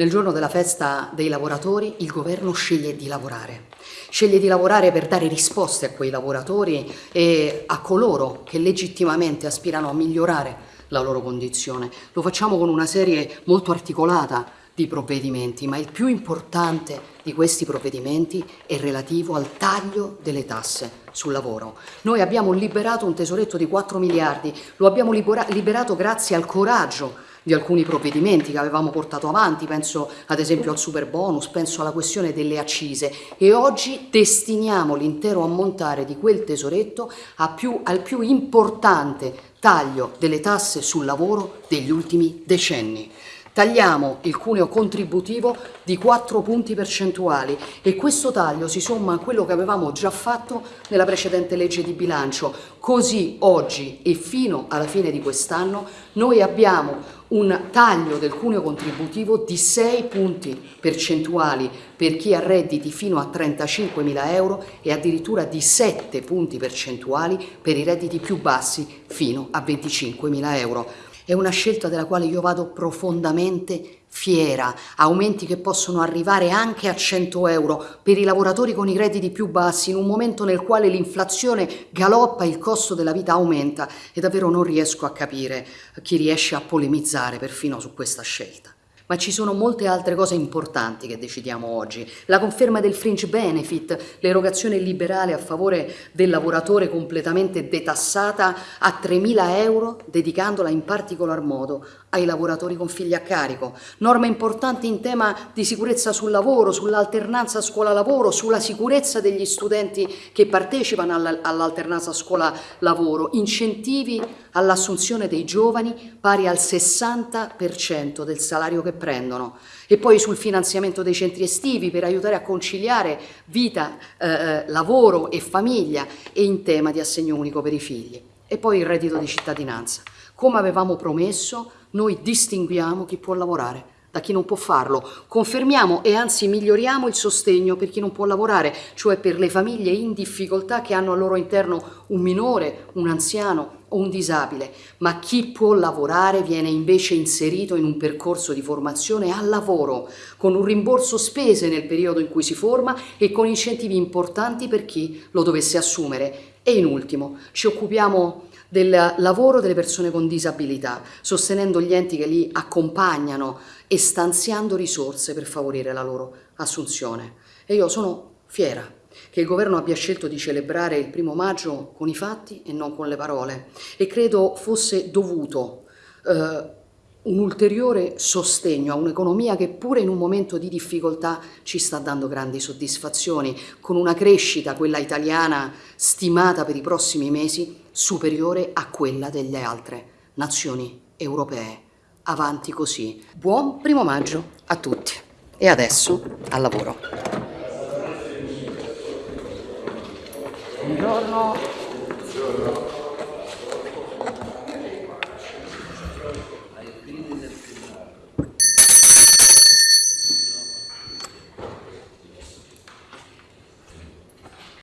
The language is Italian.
Nel giorno della festa dei lavoratori il governo sceglie di lavorare. Sceglie di lavorare per dare risposte a quei lavoratori e a coloro che legittimamente aspirano a migliorare la loro condizione. Lo facciamo con una serie molto articolata di provvedimenti, ma il più importante di questi provvedimenti è relativo al taglio delle tasse sul lavoro. Noi abbiamo liberato un tesoretto di 4 miliardi, lo abbiamo liberato grazie al coraggio di alcuni provvedimenti che avevamo portato avanti, penso ad esempio al super bonus, penso alla questione delle accise e oggi destiniamo l'intero ammontare di quel tesoretto più, al più importante taglio delle tasse sul lavoro degli ultimi decenni. Tagliamo il cuneo contributivo di 4 punti percentuali e questo taglio si somma a quello che avevamo già fatto nella precedente legge di bilancio. Così oggi e fino alla fine di quest'anno noi abbiamo un taglio del cuneo contributivo di 6 punti percentuali per chi ha redditi fino a 35 mila euro e addirittura di 7 punti percentuali per i redditi più bassi fino a 25 mila euro. È una scelta della quale io vado profondamente fiera, aumenti che possono arrivare anche a 100 euro. Per i lavoratori con i redditi più bassi in un momento nel quale l'inflazione galoppa il costo della vita aumenta. E davvero non riesco a capire chi riesce a polemizzare perfino su questa scelta ma ci sono molte altre cose importanti che decidiamo oggi. La conferma del fringe benefit, l'erogazione liberale a favore del lavoratore completamente detassata a 3.000 euro, dedicandola in particolar modo ai lavoratori con figli a carico. Norme importanti in tema di sicurezza sul lavoro, sull'alternanza scuola-lavoro, sulla sicurezza degli studenti che partecipano all'alternanza scuola-lavoro, incentivi all'assunzione dei giovani pari al 60% del salario che prendono e poi sul finanziamento dei centri estivi per aiutare a conciliare vita, eh, eh, lavoro e famiglia e in tema di assegno unico per i figli e poi il reddito di cittadinanza. Come avevamo promesso, noi distinguiamo chi può lavorare da chi non può farlo. Confermiamo e anzi miglioriamo il sostegno per chi non può lavorare, cioè per le famiglie in difficoltà che hanno al loro interno un minore, un anziano un disabile, ma chi può lavorare viene invece inserito in un percorso di formazione al lavoro, con un rimborso spese nel periodo in cui si forma e con incentivi importanti per chi lo dovesse assumere. E in ultimo, ci occupiamo del lavoro delle persone con disabilità, sostenendo gli enti che li accompagnano e stanziando risorse per favorire la loro assunzione. E io sono fiera che il governo abbia scelto di celebrare il primo maggio con i fatti e non con le parole e credo fosse dovuto eh, un ulteriore sostegno a un'economia che pure in un momento di difficoltà ci sta dando grandi soddisfazioni, con una crescita, quella italiana, stimata per i prossimi mesi, superiore a quella delle altre nazioni europee. Avanti così. Buon primo maggio a tutti. E adesso al lavoro. Buongiorno. Buongiorno.